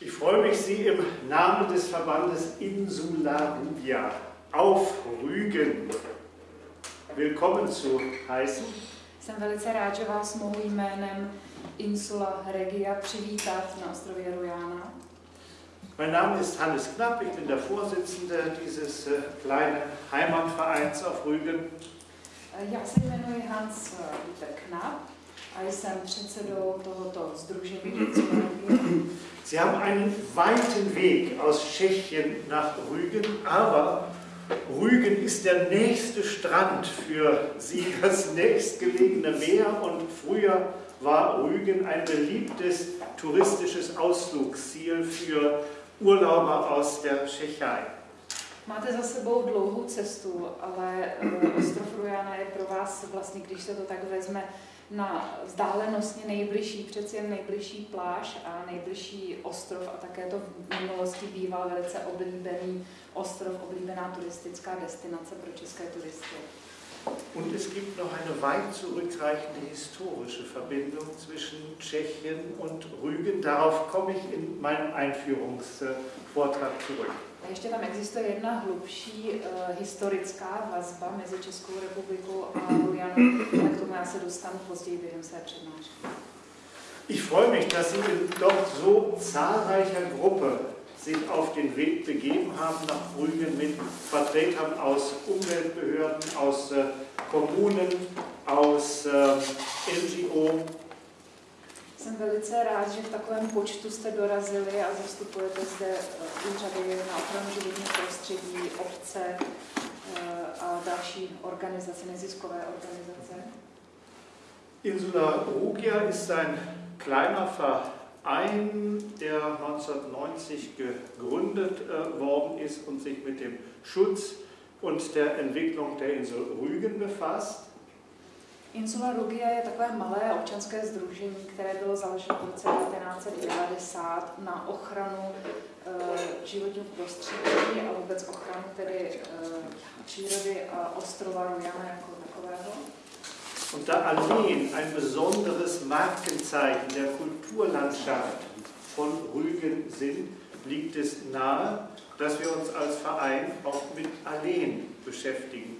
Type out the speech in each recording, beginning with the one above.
Ich freue mich, Sie im Namen des Verbandes Insularia auf Rügen willkommen zu heißen. Jsem velice rád, že vás mohu jménem Insula Regia přivítat na ostrově Rujana. Mein Name ist Hannes Knapp, ich bin der Vorsitzende dieses äh, kleinen Heimatvereins auf Rügen. Já se jmenuji Hans eh, Dieter Knapp Regia. Sie haben einen weiten Weg aus Tschechien nach Rügen, aber Rügen ist der nächste Strand für Sie, das nächstgelegene Meer und früher war Rügen ein beliebtes touristisches Ausflugsziel für Urlauber aus der Tschechei. Máte za sebou dlouhou cestu, ale eh, ostrov Rujana je pro vás vlastně, když se to tak vezme, na vzdálenostně nejbližší, přeci jen nejbližší pláž a nejbližší ostrov a také to v minulosti býval velice oblíbený ostrov, oblíbená turistická destinace pro české turisty. Und es gibt noch eine weit zurückreichende historische Verbindung zwischen Tschechien und Rügen. Darauf komme ich in meinem Einführungsvortrag zurück. A ještě tam existuje jedna hlubší uh, historická vazba mezi Českou republikou a Rujanou, ale k tomu já se dostanu později během své přednášky. Ich freue mich, dass Sie in doch so zahlreicher Gruppe sich auf den Weg begeben haben nach Rügen mit Vertretern aus Umweltbehörden, aus äh, Kommunen, aus äh, NGO. Jsem velice rád, že v takovém počtu jste dorazili a zastupujete zde eh, úřady na ochranu životního prostředí, obce eh, a další organizace, neziskové organizace. Insula Rugia ist ein kleiner Verein, der 1990 gegründet äh, worden ist und sich mit dem Schutz und der Entwicklung der Insel Rügen befasst. Insula Rugia je takové malé občanské združení, které bylo založeno v roce 1990 na ochranu uh, životního prostředí a vůbec ochranu tedy uh, přírody a ostrova Rujana jako takového. Und da Alleen ein besonderes Markenzeichen der Kulturlandschaft von Rügen sind, liegt es nahe, dass wir uns als Verein auch mit Alleen beschäftigen.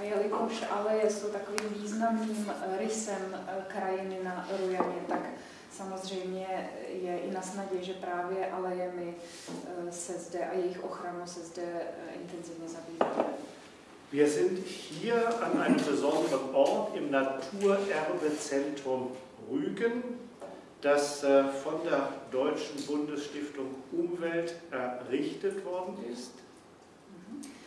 A jelikož aleje jsou takovým významným eh, rysem eh, krajiny na Rujaně, tak samozřejmě je i na snadě, že právě alejemi eh, se zde a jejich ochranou se zde intenzivně zabýváme. Wir sind hier an einem besonderen Ort im Naturerbezentrum Rügen, das äh, von der Deutschen Bundesstiftung Umwelt errichtet worden ist.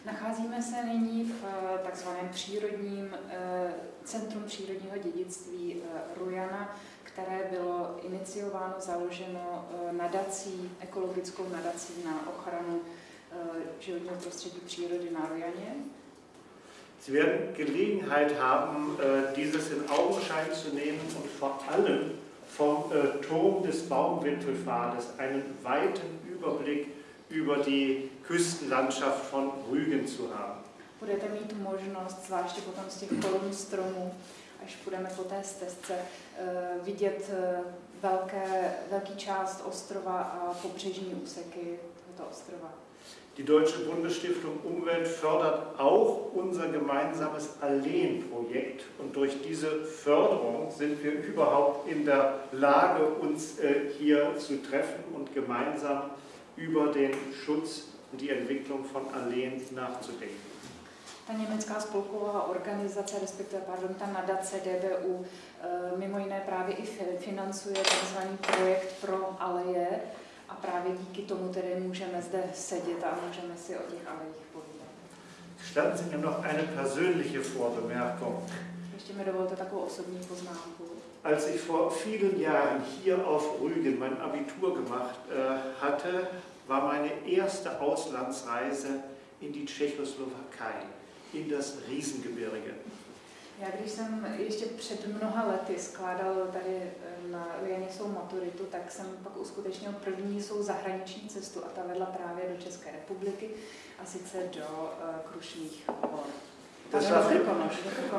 Nacházíme se nyní v eh, takzvaném přírodním eh, centrum přírodního dědictví eh, Rujana, které bylo iniciováno, založeno nadací, ekologickou nadací na ochranu životního prostředí přírody na Rujaně. Sie werden Gelegenheit haben, dieses in Augenschein zu nehmen und vor allem vom Turm des Baumwipfelpfades einen weiten Überblick über die Küstenlandschaft von Rügen zu haben. Budete mít možnost, zvláště potom z těch kolem stromů, až půjdeme po té stezce, vidět velké, velký část ostrova a pobřežní úseky tohoto ostrova. Die Deutsche Bundesstiftung Umwelt fördert auch unser gemeinsames Alleen-Projekt und durch diese Förderung sind wir überhaupt in der Lage, uns äh, hier zu treffen und gemeinsam über den Schutz und die Entwicklung von Alleen nachzudenken. Ta německá spolková organizace, respektive pardon, ta nadace DBU, eh, mimo jiné právě i financuje tzv. projekt pro aleje a právě díky tomu tedy můžeme zde sedět a můžeme si o těch alejích povídat. Gestatten Sie mir noch eine persönliche Vorbemerkung. Ještě mi dovolte takovou osobní poznámku. Als ich vor vielen Jahren hier auf Rügen mein Abitur gemacht äh, hatte, war meine erste Auslandsreise in die Tschechoslowakei, in das Riesengebirge. Já když jsem ještě před mnoha lety skládal tady eh, na Rujaně svou maturitu, tak jsem pak uskutečnil první svou zahraniční cestu a ta vedla právě do České republiky a sice do uh, Krušných hor. Das war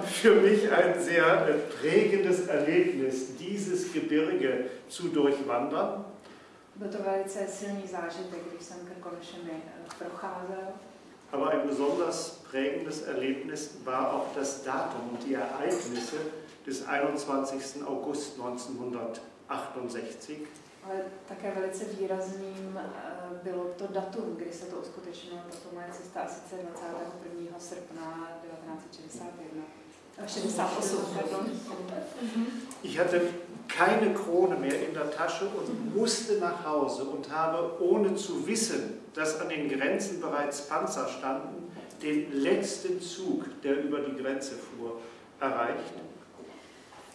für, mich ein sehr äh, prägendes Erlebnis, dieses Gebirge zu durchwandern. Byl to velice silný zážitek, když jsem Krkonošemi eh, procházel. Aber ein besonders prägendes Erlebnis war auch das Datum und die Ereignisse des 21. August 1968. Ale také velice výrazným eh, bylo to datum, kdy se to uskutečnilo, tato moje cesta, a sice 21. srpna 1961. 68, eh, pardon. Ich hatte keine Krone mehr in der Tasche und musste nach Hause und habe, ohne zu wissen, dass an den Grenzen bereits Panzer standen, den letzten Zug, der über die Grenze fuhr, erreicht.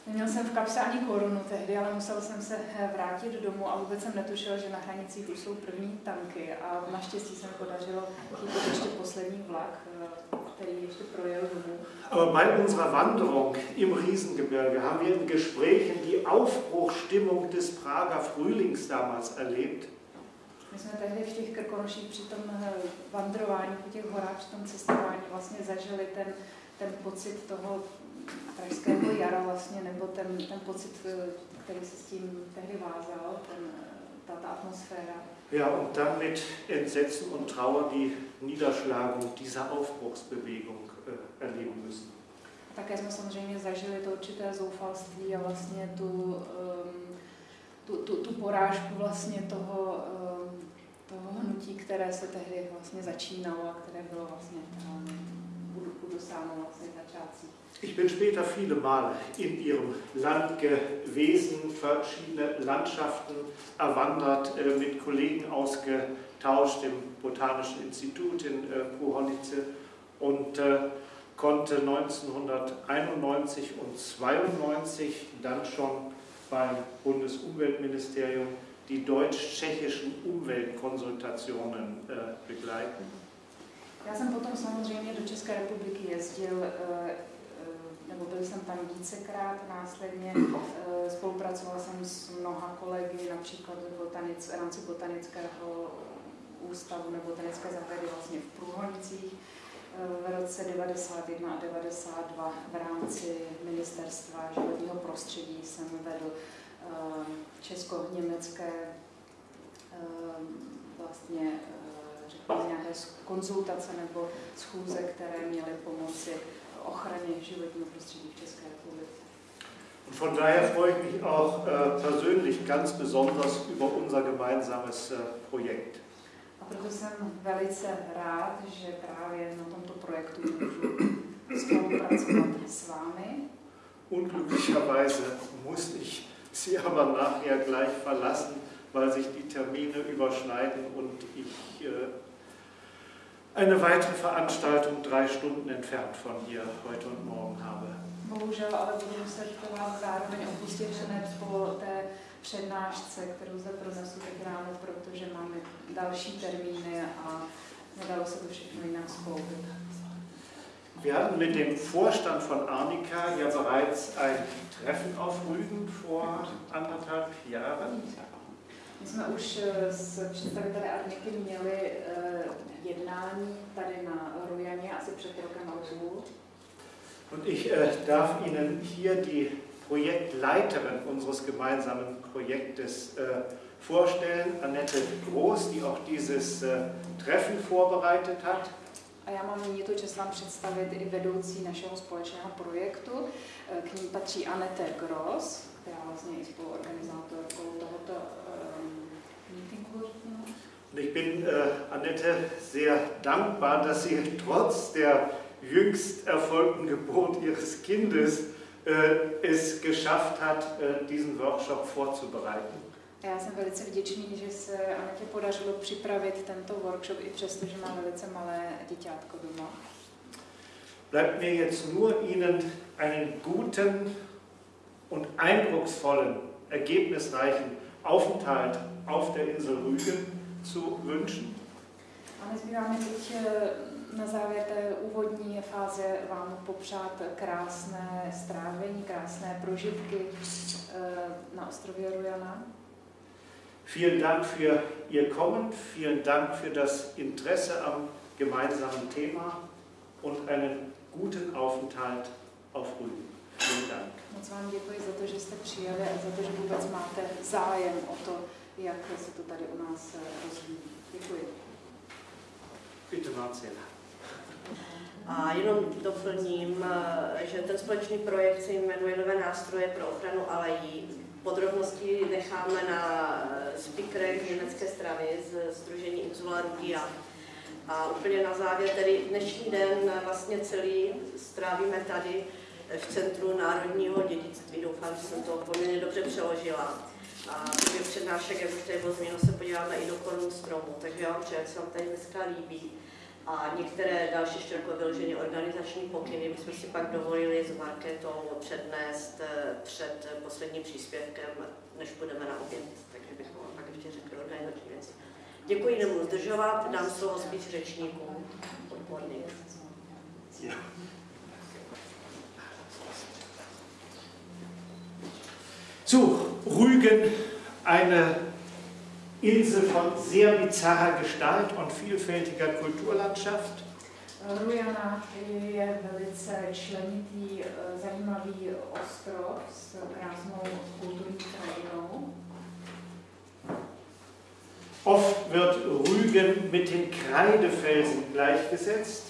Neměl jsem v kapse ani korunu tehdy, ale musel jsem se eh, vrátit domů a vůbec jsem netušil, že na hranicích už jsou první tanky a naštěstí se mi podařilo chytit ještě poslední vlak, eh, který ještě projel domů. Aber bei unserer Wanderung im Riesengebirge haben wir in Gesprächen die Aufbruchstimmung des Prager Frühlings damals erlebt. My jsme tehdy v těch Krkonoších při tom eh, vandrování po těch horách, při tom cestování vlastně zažili ten, ten pocit toho pražského jara vlastně, nebo ten, ten pocit, eh, který se s tím tehdy vázal, ten, eh, ta, ta atmosféra. Ja, und dann mit Entsetzen und Trauer die Niederschlagung dieser Aufbruchsbewegung äh, erleben müssen. Také jsme samozřejmě zažili to určité zoufalství a vlastně tu, um, tu, tu, tu porážku vlastně toho, um, toho hnutí, které se tehdy vlastně začínalo a které bylo vlastně um, udosáno vlastně začátcích. Ich bin später viele Male in ihrem Land gewesen, verschiedene Landschaften erwandert, äh, mit Kollegen ausgetauscht im Botanischen Institut in äh, Puhonice und äh, konnte 1991 und 1992 dann schon beim Bundesumweltministerium die deutsch-tschechischen Umweltkonsultationen begleiten. Já jsem potom samozřejmě do České republiky jezdil nebo byl jsem tam vícekrát následně, eh, spolupracoval jsem s mnoha kolegy, například v, botanic, v rámci botanického ústavu nebo botanické zahrady vlastně v Průhonicích eh, v roce 91 a 92 v rámci ministerstva životního prostředí jsem vedl eh, česko-německé vlastně nějaké konzultace nebo schůze, které měly pomoci ochraně životního prostředí v České republice. Und von daher freue ich mich auch äh, persönlich ganz besonders über unser gemeinsames äh, Projekt. A proto jsem velice rád, že právě na tomto projektu můžu spolupracovat s vámi. Unglücklicherweise muss ich Sie aber nachher gleich verlassen, weil sich die Termine überschneiden und ich äh, eine weitere Veranstaltung drei Stunden entfernt von hier heute und morgen habe. Bohužel, ale budu muset vás zároveň opustit hned po té přednášce, kterou zde pronesu teď ráno, protože máme další termíny a nedalo se to všechno jinak skloubit. Wir hatten mit dem Vorstand von Arnika ja bereits ein Treffen auf Rügen vor anderthalb Jahren. My jsme už eh, s představiteli Arniky měli uh, jednání tady na Rujaně asi před rokem a půl. Und ich äh, darf Ihnen hier die Projektleiterin unseres gemeinsamen Projektes äh, vorstellen, Annette Groß, die auch dieses äh, Treffen vorbereitet hat. A já mám nyní čest vám představit i vedoucí našeho společného projektu. Eh, k ní patří Anette Gross, která vlastně je spoluorganizátorkou tohoto. Und ich bin äh, Annette sehr dankbar, dass sie trotz der jüngst erfolgten Geburt ihres Kindes äh, es geschafft hat, äh, diesen Workshop vorzubereiten. Já jsem velice vděčný, že se Anetě podařilo připravit tento workshop, i přesto, že má velice malé děťátko doma. Bleibt mir jetzt nur Ihnen einen guten und eindrucksvollen, ergebnisreichen Aufenthalt auf der Insel Rügen zu wünschen. A nezbývá mi teď eh, na závěr té úvodní fáze vám popřát krásné strávení, krásné prožitky eh, na ostrově Rujana. Vielen Dank für Ihr Kommen, vielen Dank für das Interesse am gemeinsamen Thema und einen guten Aufenthalt auf Rügen. Vielen Dank. Moc vám děkuji za to, že jste přijeli a za to, že vůbec máte zájem o to, jak se to tady u nás Marcela. A jenom doplním, eh, že ten společný projekt se jmenuje Nové nástroje pro ochranu alejí. Podrobnosti necháme na eh, speakerech německé strany z Združení Rugia. A úplně na závěr, tedy dnešní den vlastně celý strávíme tady v Centru národního dědictví. Doufám, že jsem to poměrně dobře přeložila. A přednášek, jak už tady bylo zmíněno, se podíváme i do korun stromu. Takže já vám přeji, jak se vám tady dneska líbí. A některé další jako vyloženě organizační pokyny bychom si pak dovolili s Marketou přednést eh, před posledním příspěvkem, než půjdeme na oběd. Takže bychom vám pak ještě řekli organizační věci. Děkuji, nebudu zdržovat, dám slovo spíš řečníkům odborných. Ja. So, Rügen, eine Insel von sehr bizarrer Gestalt und vielfältiger Kulturlandschaft. Rujana je velice členitý, eh, zajímavý ostrov s krásnou kulturní krajinou. Oft wird Rügen mit den Kreidefelsen gleichgesetzt.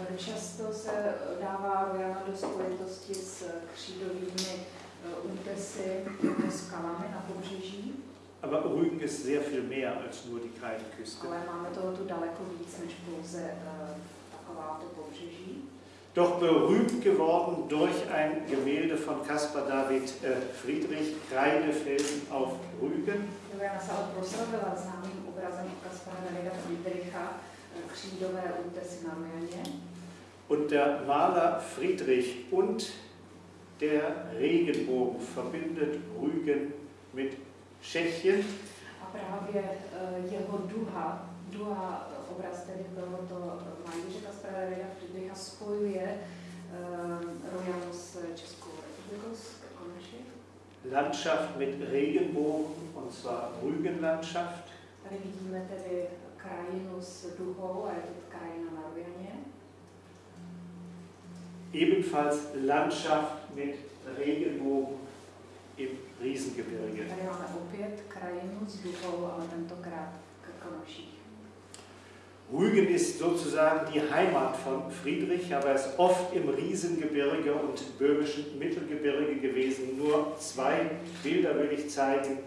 Eh, Často se dává Rujana do spojitosti s křídovými eh, útesy nebo skalami na pobřeží, Aber Rügen ist sehr viel mehr als nur die než pouze eh. Doch berühmt geworden durch ein Gemälde von Caspar David äh, Friedrich, Kreidefelsen auf Rügen. Eh. Und der Maler Friedrich und der Regenbogen verbindet Rügen mit Tschechien. A právě eh, jeho duha, duha eh, obraz tedy tohoto malíře Kaspara Davida Friedricha spojuje eh, Rujanu s Českou republikou, s Krkonoši. Landschaft mit Regenbogen, und zwar Rügenlandschaft. Tady vidíme tedy krajinu s duhou a je to krajina na Rujaně. Ebenfalls Landschaft mit Regenbogen im Riesengebirge. Rügen ist sozusagen die Heimat von Friedrich, aber er ist oft im Riesengebirge und böhmischen Mittelgebirge gewesen. Nur zwei Bilder will ich zeigen.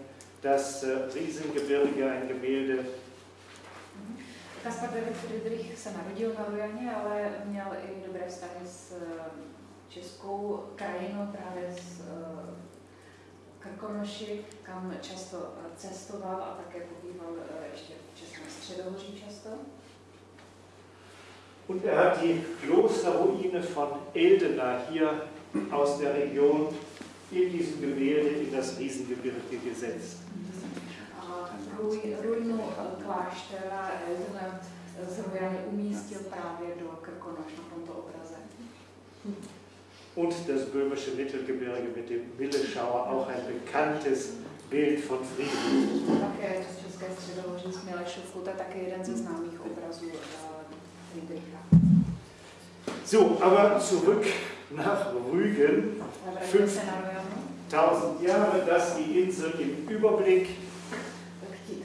Das äh, Riesengebirge, ein Gemälde Kaspar David Friedrich se narodil na Rujaně, ale měl i dobré vztahy s eh, českou krajinou, právě s eh, Krkonoši, kam často eh, cestoval a také pobýval eh, ještě v Českém středohoří často. Und er hat die Klosterruine von Eldena hier aus der Region in diesem Gemälde in das Riesengebirge gesetzt. Ruinu eh, kláštera Eldena z umístil právě do Krkonoš na tomto obraze. Und das böhmische Mittelgebirge mit dem Willeschauer, auch ein bekanntes Bild von Friedrich. Také z České středohoří s Milešovkou, to je také jeden ze známých obrazů eh, Friedricha. So, aber zurück nach Rügen. Ale vrátíme se na Rujanu. 1000 Jahre, das die Insel im Überblick.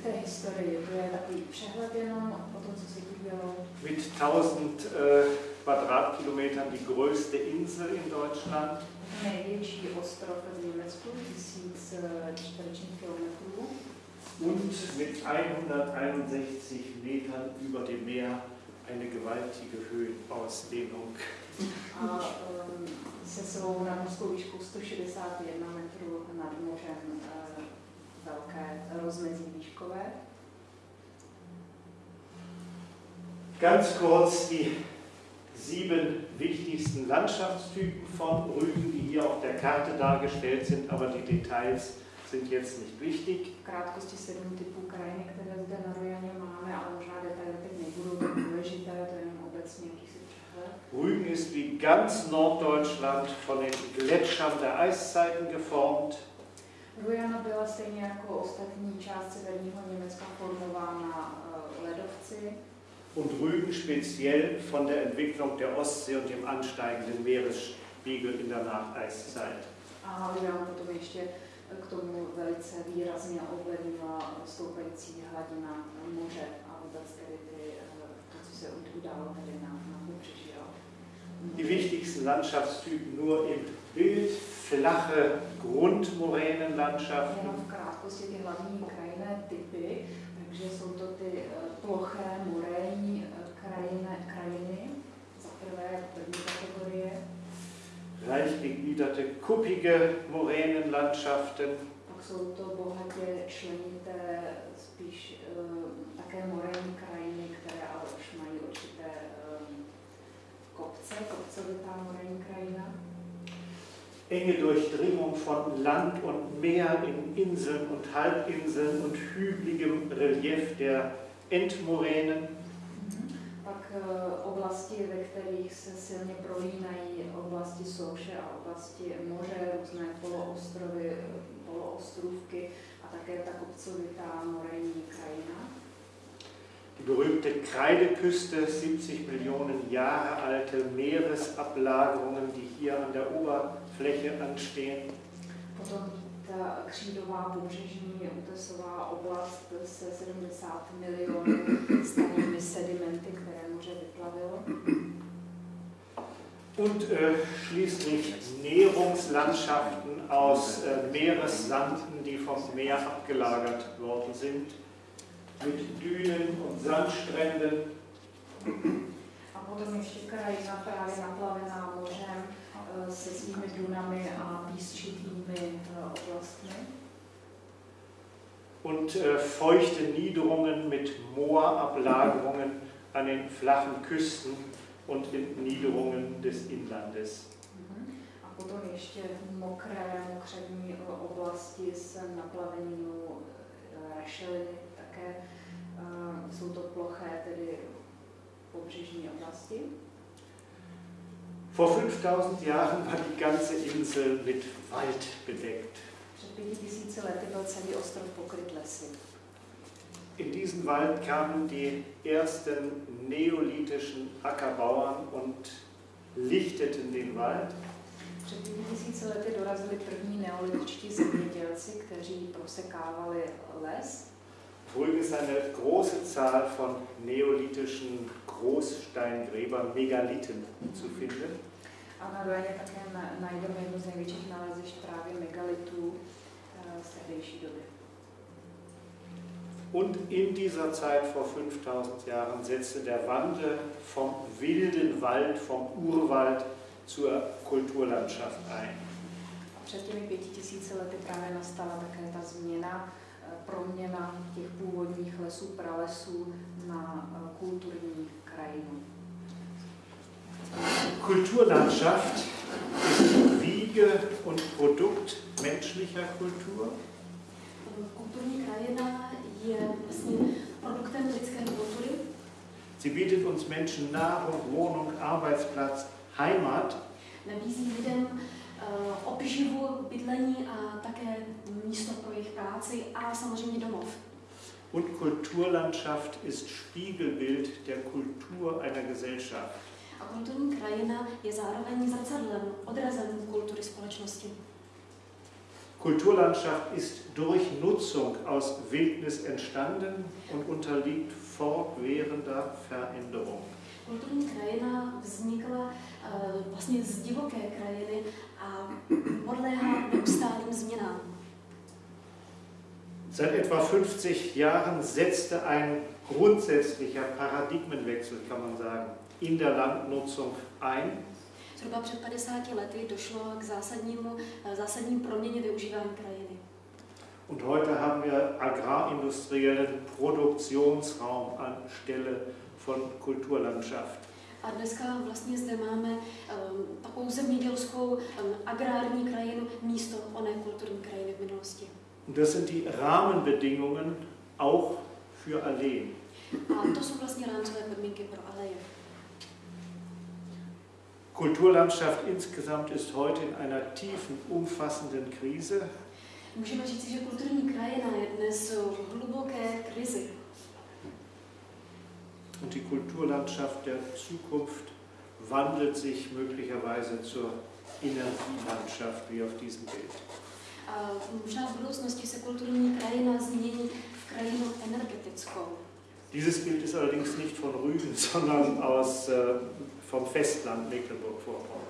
K té- k té historii, to je takový přehled jenom o tom, co se tu dělo. Mit 1000 äh, Quadratkilometern die größte Insel in Deutschland. Největší ostrov v Německu, tisíc eh, čtverečních kilometrů. Und mit 161 Metern über dem Meer eine gewaltige Höhenausdehnung. A um, se svou nadmořskou výškou 161 metrů nad mořem eh, velké rozmezí výškové. Ganz kurz die sieben wichtigsten Landschaftstypen von Rügen, die hier auf der Karte dargestellt sind, aber die Details sind jetzt nicht wichtig. V krátkosti sedm typů krajiny, které zde na Rojaně máme, ale možná detaily teď nebudou tak důležité, to je jenom obecně jakýsi přehled. Rügen ist wie ganz Norddeutschland von den Gletschern der Eiszeiten geformt. Rujana byla stejně jako ostatní část severního Německa formována eh, ledovci und Rügen speziell von der Entwicklung der Ostsee und dem ansteigenden Meeresspiegel in der Nacheiszeit. a Rujana potom ještě k tomu velice výrazně ovlivnila stoupající hladina moře a vůbec tedy ty, to, co se událo tedy na, na pobřeží. Die wichtigsten Landschaftstypen nur im Bild, flache Grundmoränenlandschaften. Jenom v krátkosti ty hlavní krajinné typy, takže jsou to ty ploché morénní krajiny, krajiny, za prvé první kategorie. Reich gegliederte, kuppige Moränenlandschaften. Pak jsou to bohatě členité, spíš uh, také morénní krajiny, které ale už mají určité kopce, kopcovitá morénní krajina. Enge Durchdringung von Land und Meer in Inseln und Halbinseln und hügeligem Relief der Endmoränen. Pak eh, oblasti, ve kterých se silně prolínají oblasti souše a oblasti moře, různé poloostrovy, poloostrůvky a také ta kopcovitá morénní krajina. Die berühmte Kreideküste, 70 Millionen Jahre alte Meeresablagerungen, die hier an der Oberfläche anstehen. Potom ta křídová pobřežní útesová oblast se 70 milionů starými sedimenty, které moře vyplavilo. Und äh, schließlich Nährungslandschaften aus äh, Meeressanden, die vom Meer abgelagert worden sind. mit Dünen und Sandstränden. A potom ještě krajina právě naplavená mořem se svými dunami a písčitými eh, oblastmi. Und äh, feuchte Niederungen mit Moorablagerungen an den flachen Küsten und in Niederungen des Inlandes. Mhm. A potom ještě mokré, mokřadní oblasti s naplaveninou rašeliny také jsou to ploché, tedy pobřežní oblasti. Vor 5000 Jahren war die ganze Insel mit Wald bedeckt. In diesen Wald kamen die ersten neolithischen Ackerbauern und lichteten den Wald. Před pěti tisíci lety dorazili první neolitičtí zemědělci, kteří prosekávali les. Folge ist eine große Zahl von neolithischen Großsteingräbern, Megalithen zu finden. A na Rojaně také najdeme jednu z největších nalezišť právě megalitů eh, z tehdejší doby. Und in dieser Zeit vor 5000 Jahren setzte der Wandel vom wilden Wald, vom Urwald zur Kulturlandschaft ein. Před těmi pěti tisíci lety právě nastala také ta změna proměna těch původních lesů, pralesů na eh, kulturní krajinu. Kulturlandschaft ist Wiege und Produkt menschlicher Kultur. Kulturní krajina je vlastně produktem lidské kultury. Sie bietet uns Menschen Nahrung, Wohnung, Arbeitsplatz, Heimat. Nabízí lidem Eh, obživu, bydlení a také místo pro jejich práci a samozřejmě domov. Und Kulturlandschaft ist Spiegelbild der Kultur einer Gesellschaft. A kulturní krajina je zároveň zrcadlem, odrazem kultury společnosti. Kulturlandschaft ist durch Nutzung aus Wildnis entstanden und unterliegt fortwährender Veränderung. Kulturní krajina vznikla uh, vlastně z divoké krajiny podléhá neustálým změnám. Seit etwa 50 Jahren setzte ein grundsätzlicher Paradigmenwechsel, kann man sagen, in der Landnutzung ein. Zhruba před 50 lety došlo k zásadnímu, eh, zásadním proměně využívání krajiny. Und heute haben wir agrarindustriellen Produktionsraum anstelle von Kulturlandschaft. A dneska vlastně zde máme um, takovou zemědělskou um, agrární krajinu místo oné kulturní krajiny v minulosti. Und das sind die Rahmenbedingungen auch für Alleen. A to jsou vlastně rámcové podmínky pro aleje. Kulturlandschaft insgesamt ist heute in einer tiefen, umfassenden Krise. Můžeme říct, že kulturní krajina je dnes v hluboké krizi. Und die Kulturlandschaft der Zukunft wandelt sich möglicherweise zur Energielandschaft, wie auf diesem Bild. A možná v budoucnosti se kulturní krajina změní v krajinu energetickou. Dieses Bild ist allerdings nicht von Rügen, sondern aus, äh, vom Festland Mecklenburg-Vorpommern.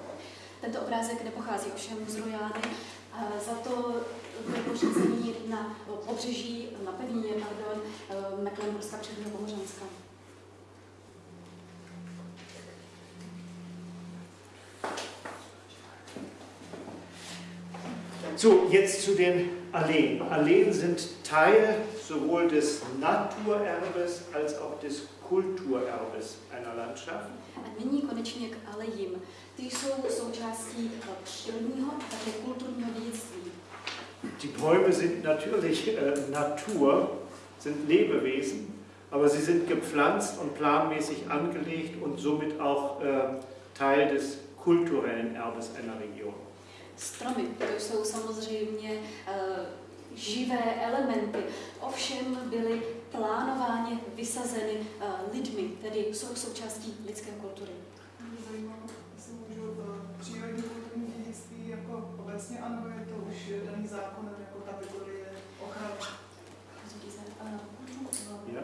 Tento obrázek nepochází ovšem z Rojány, za to pořízení na pobřeží, na pevnině, pardon, eh, Mecklenburska předního So, jetzt zu den Alleen. Alleen sind Teil sowohl des Naturerbes als auch des Kulturerbes einer Landschaft. A nyní konečně k alejím. Ty jsou součástí přírodního a také kulturního dědictví. Die Bäume sind natürlich äh, Natur, sind Lebewesen, aber sie sind gepflanzt und planmäßig angelegt und somit auch äh, Teil des kulturellen Erbes einer Region. Stromy, to jsou samozřejmě uh, živé elementy, ovšem byly plánováně vysazeny uh, lidmi, tedy jsou součástí lidské kultury. Jestli můžu eh, přírodní kulturní dědictví jako obecně, anebo je to už daný zákonem jako kategorie ochrany. Also diese Kultur, Ja?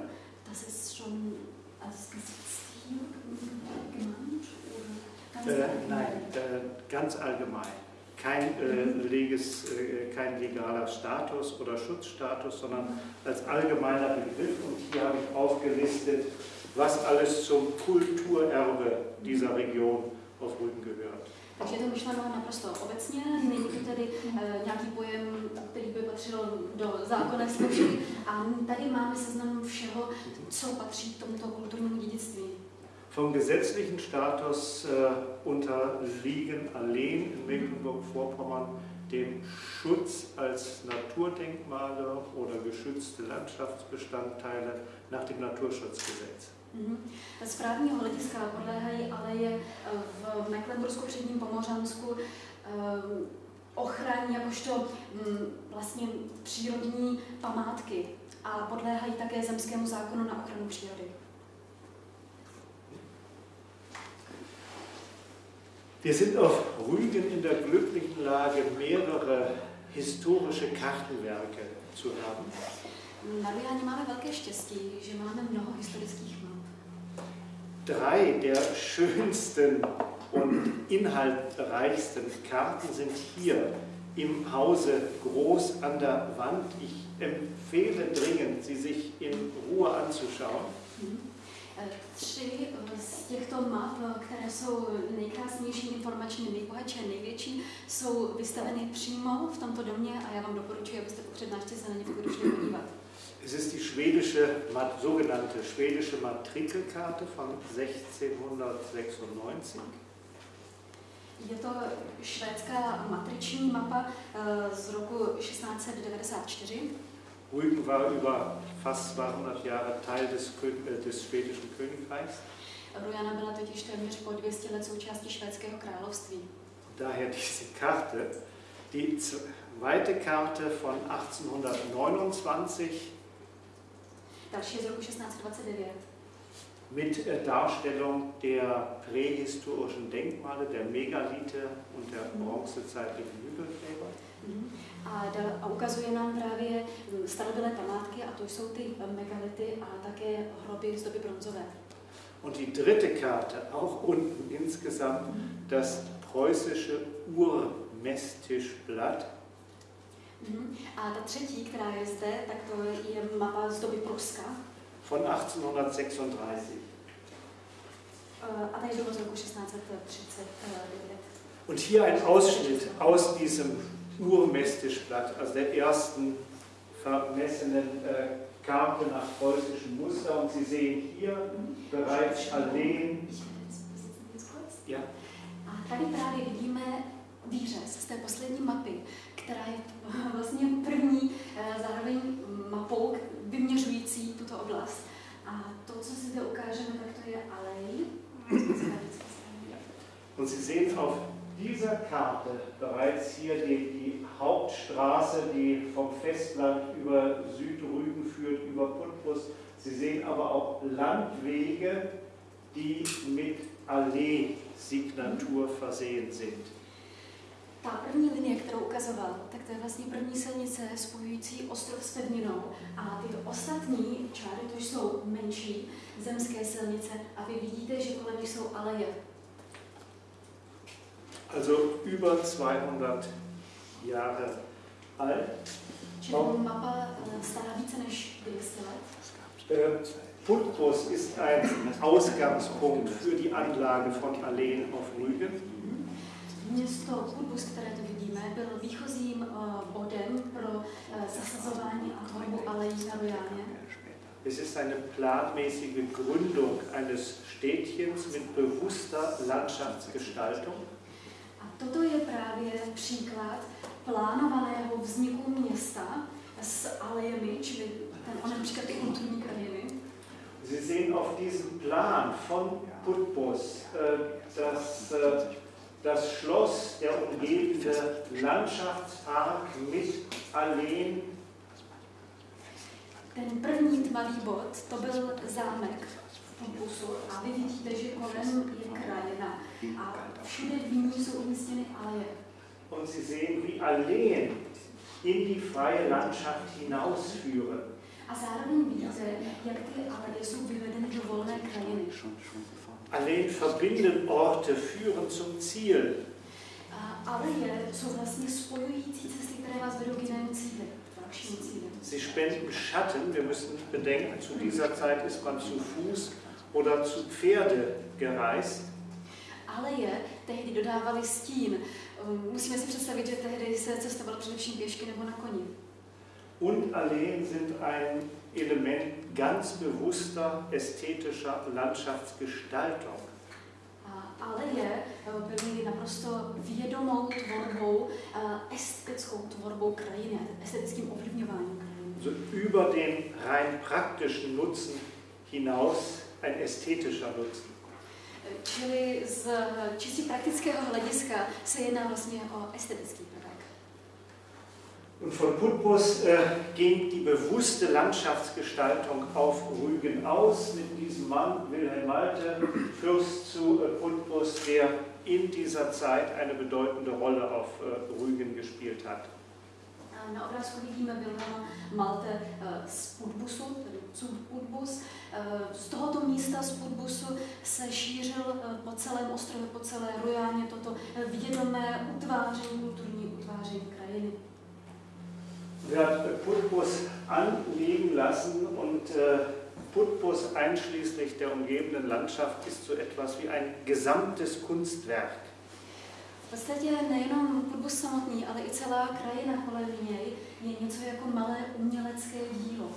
das ist schon als Gesetzziel genannt oder ganz Äh, nein, äh, ganz allgemein. Kein, äh, leges, äh, kein legaler Status oder Schutzstatus, sondern als allgemeiner Begriff. Und hier habe ich aufgelistet, was alles zum Kulturerbe dieser Region auf Rügen gehört. Takže je to myšleno naprosto obecně, není to tedy e, nějaký pojem, který by patřil do zákonné složky. A tady máme seznam všeho, co patří k tomuto kulturnímu dědictví. Vom gesetzlichen Status äh, unterliegen Alleen in Mecklenburg-Vorpommern dem Schutz als Naturdenkmale oder geschützte Landschaftsbestandteile nach dem Naturschutzgesetz. Mhm. Z právního hlediska podléhají aleje e, v Mecklenbursku předním Pomořansku e, ochraně jakožto mm, vlastně přírodní památky a podléhají také zemskému zákonu na ochranu přírody. Wir sind auf Rügen in der glücklichen Lage, mehrere historische Kartenwerke zu haben. Na Rujáně máme velké štěstí, že máme mnoho historických map. Drei der schönsten und inhaltreichsten Karten sind hier im Hause groß an der Wand. Ich empfehle dringend, sie sich in Ruhe anzuschauen. Eh, Tři eh, z těchto map, eh, které jsou nejkrásnější, informačně nejbohatší a největší, jsou vystaveny přímo v tomto domě a já vám doporučuji, abyste po přednášce se na ně šli podívat. Es ist die schwedische, sogenannte schwedische Matrikelkarte von 1696. Je to švédská matriční mapa z roku 1694. Rügen war über fast 200 Jahre Teil des, äh, des schwedischen Königreichs. Rujana byla totiž téměř po 200 let součástí švédského království. Daher diese Karte. Die zweite Karte von 1829 Další z roku 1629. mit äh, Darstellung der prähistorischen Denkmale, der Megalithe und der bronzezeitlichen Hügelgräber. Mhm. A, da, a ukazuje nám právě mm, starobylé památky, a to jsou ty megality a také hroby z doby bronzové. Und die dritte Karte, auch unten insgesamt, das preußische Urmestischblatt. Mhm. A ta třetí, která je zde, tak to je mapa z doby Pruska. von 1836. Eh, A ta je z roku 1639. Und hier ein Ausschnitt aus diesem Urmestischblatt, also der ersten vermessenen äh, Karte nach preußischem Muster. Und Sie sehen hier bereits Alleen. Ja, A tady právě vidíme výřez z té poslední mapy, která je vlastně první eh, zároveň mapou vyměřující tuto oblast. A to, co si zde ukážeme, tak to je alej. und Sie sehen auf dieser Karte bereits hier die, die Hauptstraße, die vom Festland über Südrügen führt, über Putbus. Sie sehen aber auch Landwege, die mit Allee-Signatur versehen sind. Ta první linie, kterou ukazoval, tak to je vlastně první silnice spojující ostrov s pevninou. A tyto ostatní čáry, to jsou menší zemské silnice a vy vidíte, že kolem jsou aleje. Also über 200 Jahre alt. Eh, stará více než 200 let. Äh, Putbus ist ein Ausgangspunkt für die Anlage von Alleen auf Rügen. Město Putbus, které tu vidíme, byl výchozím eh, bodem pro eh, zasazování a tvorbu alejí na Rojáně. Es ist eine planmäßige Gründung eines Städtchens mit bewusster Landschaftsgestaltung. Toto je právě příklad plánovaného vzniku města s alejemi, čili ten onen příklad ty kulturní krajiny. Sie sehen auf diesem Plan von Putbus, äh, dass äh, das Schloss, der umgebende Landschaftspark mit Alleen Ten první tmavý bod, to byl zámek v Putbusu a vy vidíte, že kolem je krajina a všude v jsou umístěny aleje. und Sie sehen, wie Alleen in die freie Landschaft hinausführen. A zároveň vidíte, jak ty aleje jsou vyvedeny do volné krajiny. Alleen verbinden Orte, führen zum Ziel. A aleje jsou vlastně spojující cesty, které vás vedou k jinému cíli, k dalšímu cíli. Sie spenden Schatten. Wir müssen bedenken, zu dieser Zeit ist man zu Fuß oder zu Pferde gereist. Aleje tehdy dodávaly stín. Um, Musíme si představit, že tehdy se cestovalo především pěšky nebo na koni. Und Alleen sind ein Element ganz bewusster ästhetischer Landschaftsgestaltung. Aleje byly naprosto vědomou tvorbou, estetickou tvorbou krajiny, estetickým ovlivňováním krajiny. Also über den rein praktischen Nutzen hinaus ein ästhetischer Nutzen. Eh, Čili z čistě praktického hlediska se jedná vlastně o estetický prvek. Und von Putbus äh, ging die bewusste Landschaftsgestaltung auf Rügen aus mit diesem Mann, Wilhelm Malte, Fürst zu äh, Putbus, der in dieser Zeit eine bedeutende Rolle auf äh, Rügen gespielt hat. Na obrázku vidíme Wilhelma Malte eh, z Putbusu, tedy Putbus. Eh, Z tohoto místa z Putbusu se šířil eh, po celém ostrově, po celé Rojáně toto vědomé utváření, kulturní utváření krajiny. Er hat Putbus anlegen lassen und Putbus einschließlich der umgebenden Landschaft ist so etwas wie ein gesamtes Kunstwerk. V podstatě nejenom Putbus samotný, ale i celá krajina kolem něj je něco jako malé umělecké dílo.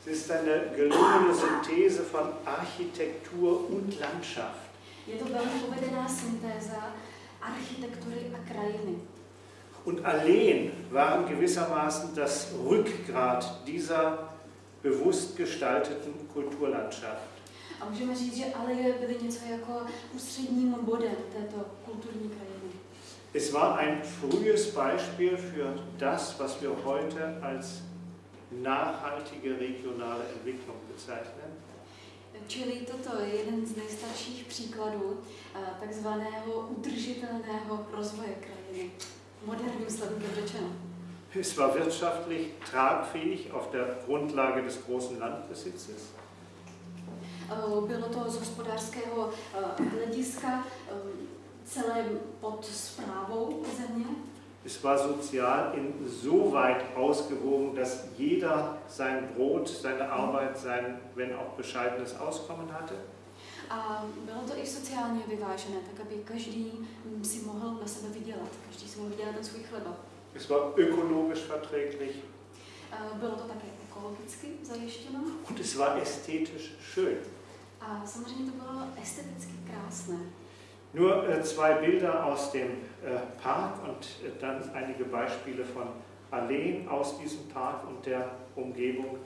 Es ist eine gelungene Synthese von Architektur und Landschaft. Je to velmi povedená syntéza architektury a krajiny. Und Alleen waren gewissermaßen das Rückgrat dieser bewusst gestalteten Kulturlandschaft. A můžeme říct, že aleje byly něco jako ústředním bodem této kulturní krajiny. Es war ein frühes Beispiel für das, was wir heute als nachhaltige regionale Entwicklung bezeichnen. Čili toto je jeden z nejstarších příkladů eh, takzvaného udržitelného rozvoje krajiny. Moderním slovem řečeno. Es war wirtschaftlich tragfähig auf der Grundlage des großen Landbesitzes. Eh, Bylo to z hospodářského eh, hlediska eh, celé pod zprávou země. Es war sozial insoweit ausgewogen, dass jeder sein Brot, seine Arbeit, sein, wenn auch bescheidenes Auskommen hatte. A bylo to i sociálně vyvážené, tak aby každý mm, si mohl na sebe vydělat, každý si mohl vydělat ten svůj chleba. Es war ökologisch verträglich Bylo to také ekologicky zajištěno und es war ästhetisch schön. A samozřejmě to bylo esteticky krásné. Nur äh, zwei Bilder aus dem äh, Park und äh, dann einige Beispiele von Alleen aus diesem Park und der Umgebung.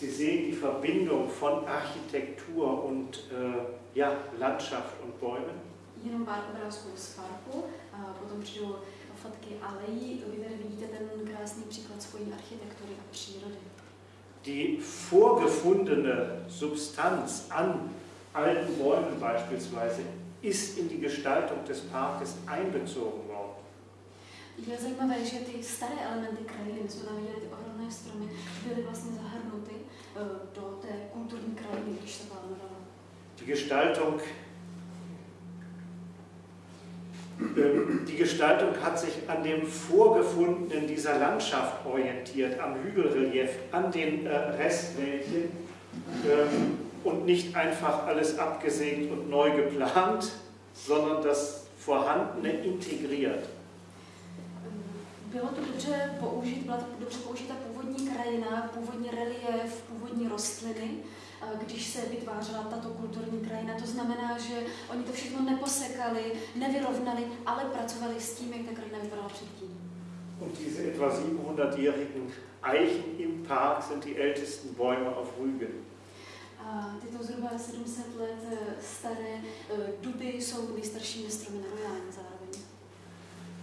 Sie sehen die Verbindung von Architektur und ja, Landschaft und Bäumen. Jenom pár obrázků z parku, a potom přijdou fotky alejí. Vy tady vidíte ten krásný příklad spojí architektury a přírody. Die vorgefundene Substanz an alten Bäumen beispielsweise ist in die Gestaltung des Parkes einbezogen worden. Je zajímavé, že ty staré elementy krajiny, my jsme tam viděli ty ohromné stromy, byly vlastně zahrnuty do té kulturní krajiny, když se plánovala. Die Gestaltung ähm, die Gestaltung hat sich an dem Vorgefundenen dieser Landschaft orientiert, am Hügelrelief, an den äh, Restwäldchen ähm, und nicht einfach alles abgesägt und neu geplant, sondern das Vorhandene integriert. Bylo to dobře použít, byla to dobře použita původní krajina, původní relief, původní rostliny, když se vytvářela tato kulturní krajina. To znamená, že oni to všechno neposekali, nevyrovnali, ale pracovali s tím, jak ta krajina vypadala předtím. Und diese etwa 700-jährigen Eichen im Park sind die ältesten Bäume auf Rügen. A tyto zhruba 700 let eh, staré eh, duby jsou nejstaršími stromy na Rojáně zároveň.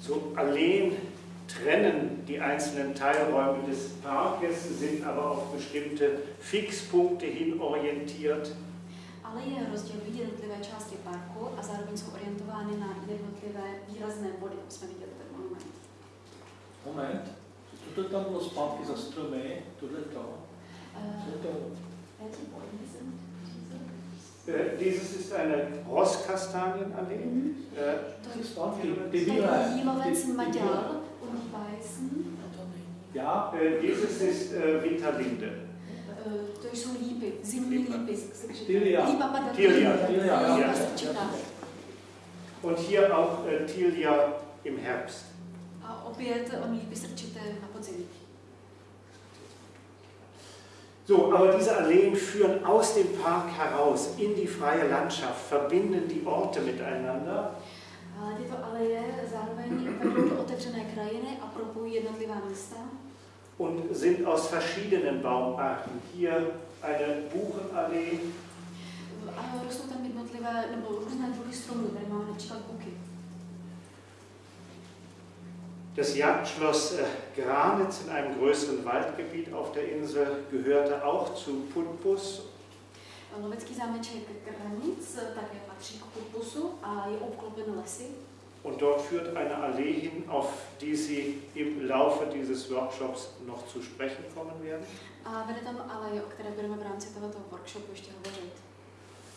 So Alleen trennen die einzelnen Teilräume des Parkes, sind aber auf bestimmte Fixpunkte hin orientiert. Ale je rozdělují jednotlivé části parku a zároveň jsou orientovány na jednotlivé výrazné body, jak jsme viděli ten monument. Moment, co to tam bylo zpátky za stromy, tohle to? Co je to? Äh, dieses ist eine Rosskastanienallee. Mhm. Äh, ty To je bílé. jílovec bílé. Unibajsen. Já, äh, dieses ist äh, Winterlinde. To jsou lípy, zimní lípy. Tilia. Tilia. Ja. Und hier auch äh, Tilia im Herbst. A opět on lípy strčité na podzim. So, aber diese Alleen führen aus dem Park heraus in die freie Landschaft, verbinden die Orte miteinander. Ale tyto aleje zároveň vedou do otevřené krajiny a propojí jednotlivá místa. und sind aus verschiedenen Baumarten. Hier eine Buchenallee, A rostou tam jednotlivé, nebo různé druhy stromů. Tady máme například buky. das Jagdschloss äh, Granitz in einem größeren Waldgebiet auf der Insel gehörte auch zu Putbus. Lovecký zámeček Granic také je lesy. Und dort führt eine Allee hin, auf die Sie im Laufe dieses Workshops noch zu sprechen kommen werden. Hovořit.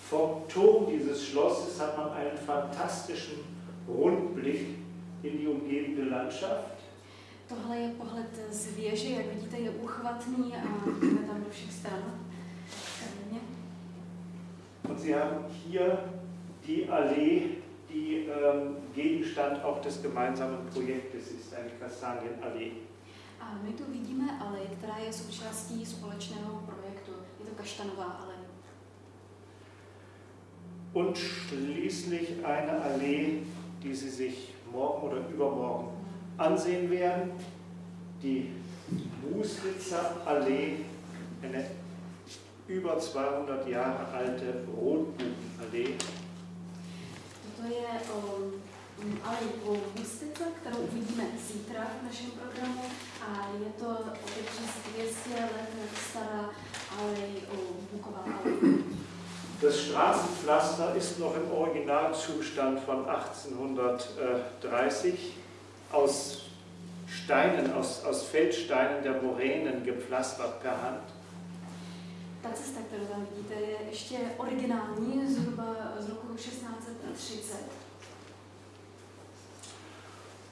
Vom Turm dieses Schlosses hat man einen fantastischen Rundblick in die umgebende Landschaft. Tohle je pohled z věže, jak vidíte, je uchvatný a vidíme tam do všech stran. Und Sie haben hier die Allee, die ähm, Gegenstand auch des gemeinsamen Projektes ist, eine Kastanienallee. A my tu vidíme alej, která je součástí společného projektu. Je to kaštanová alej. Und schließlich eine Allee, die Sie sich morgen oder übermorgen ansehen werden, die Bußwitzer Allee, eine über 200 Jahre alte Rotbuchenallee. Toto je um, alej po Bustice, kterou uvidíme zítra v našem programu a je to opět přes 200 let stará alej, o, buková alej. Das Straßenpflaster ist noch im Originalzustand von 1830 aus Steinen, aus, aus Feldsteinen der Moränen gepflastert per Hand. Ta cesta, kterou tam vidíte, je ještě originální, zhruba z roku 1630.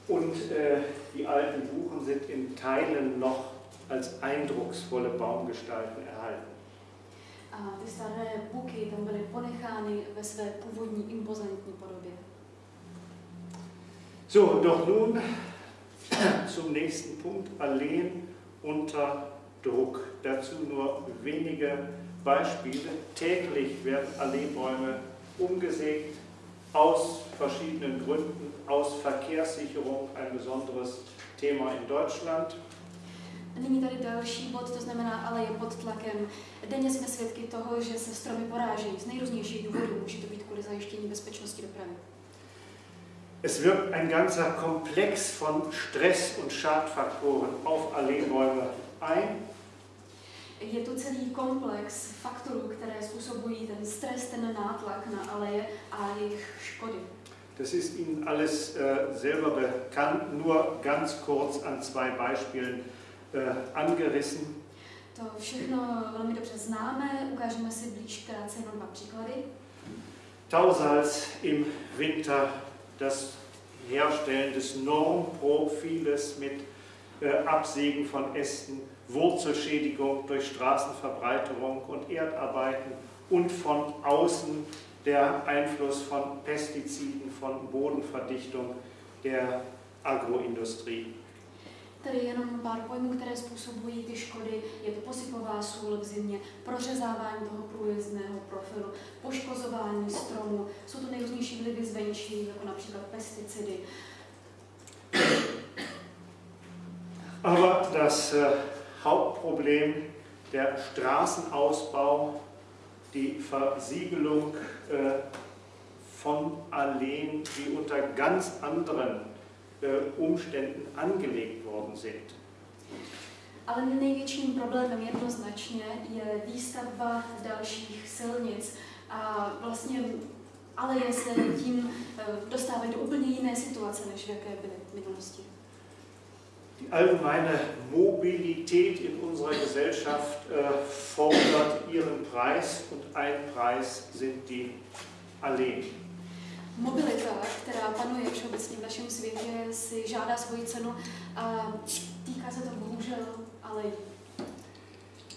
Und äh, die alten Buchen sind in Teilen noch als eindrucksvolle Baumgestalten erhalten. A ty staré buky tam byly ponechány ve své původní impozantní podobě. So, doch nun zum nächsten Punkt, Alleen unter Druck. Dazu nur wenige Beispiele. Täglich werden Alleebäume umgesägt, aus verschiedenen Gründen, aus Verkehrssicherung, ein besonderes Thema in Deutschland. Nyní tady další bod, to znamená, ale je pod tlakem. Denně jsme svědky toho, že se stromy porážejí z nejrůznějších důvodů. Může to být kvůli zajištění bezpečnosti dopravy. Es wirkt ein ganzer Komplex von Stress- und Schadfaktoren auf Alleebäume ein. Je tu celý komplex faktorů, které způsobují ten stres, ten nátlak na aleje a jejich škody. Das ist Ihnen alles äh, selber bekannt, nur ganz kurz an zwei Beispielen äh, angerissen. To všechno velmi dobře známe, ukážeme si blíž krátce jenom dva příklady. Tausalz im Winter, das Herstellen des Normprofiles mit äh, Absägen von Ästen, Wurzelschädigung durch Straßenverbreiterung und Erdarbeiten und von außen der Einfluss von Pestiziden, von Bodenverdichtung der Agroindustrie. Tady jenom pár pojmů, které způsobují ty škody. Je to posypová sůl v zimě, prořezávání toho průjezdného profilu, poškozování stromů. Jsou to nejrůznější vlivy zvenčí, jako například pesticidy. Aber das äh, Hauptproblem, der Straßenausbau, die Versiegelung äh, von Alleen, die unter ganz anderen äh, Umständen angelegt worden sind. Ale největším problémem jednoznačně je výstavba dalších silnic a vlastně aleje se tím eh, dostávají do úplně jiné situace, než v jaké byly v minulosti. Die allgemeine Mobilität in unserer Gesellschaft äh, fordert ihren Preis und ein Preis sind die Alleen. Mobilita, která panuje všeobecně v našem světě, si žádá svoji cenu a týká se to bohužel ale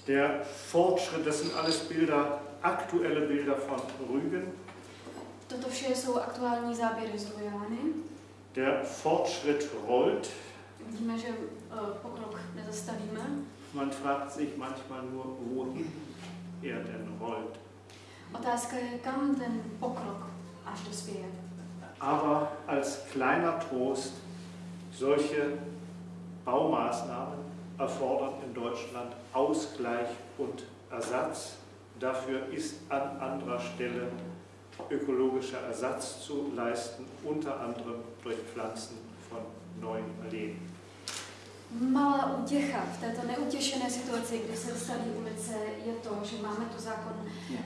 Der Fortschritt, das sind alles Bilder, aktuelle Bilder von Rügen. Toto vše jsou aktuální záběry z Rojány. Der Fortschritt rollt. Vidíme, že uh, pokrok nezastavíme. Man fragt sich manchmal nur, wohin er denn rollt. Otázka je, kam ten pokrok až dospěje. Aber als kleiner Trost, solche Baumaßnahmen erfordern in Deutschland Ausgleich und Ersatz. Dafür ist an anderer Stelle ökologischer Ersatz zu leisten, unter anderem durch Pflanzen von neuen Alleen. Malá útěcha v této neutěšené situaci, kdy se staví ulice, je to, že máme tu zákon,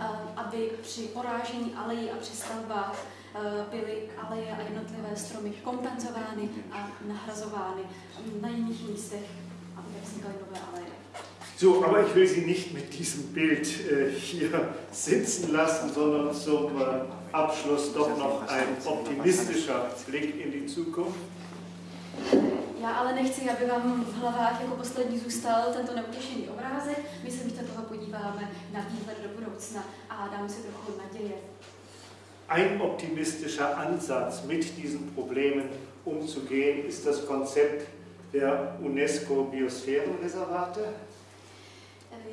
eh, aby při porážení alejí a při stavbách eh, byly aleje a jednotlivé stromy kompenzovány a nahrazovány na jiných místech, aby vznikaly nové aleje. So, aber ich will Sie nicht mit diesem Bild äh, hier sitzen lassen, sondern zum äh, Abschluss doch noch ein optimistischer Blick in die Zukunft. Já ale nechci, aby vám v hlavách jako poslední zůstal tento neutěšený obrázek. My se místo toho podíváme na výhled do budoucna a dáme si trochu naděje. Ein optimistischer Ansatz, mit diesen Problemen umzugehen, ist das Konzept der UNESCO Biosphärenreservate.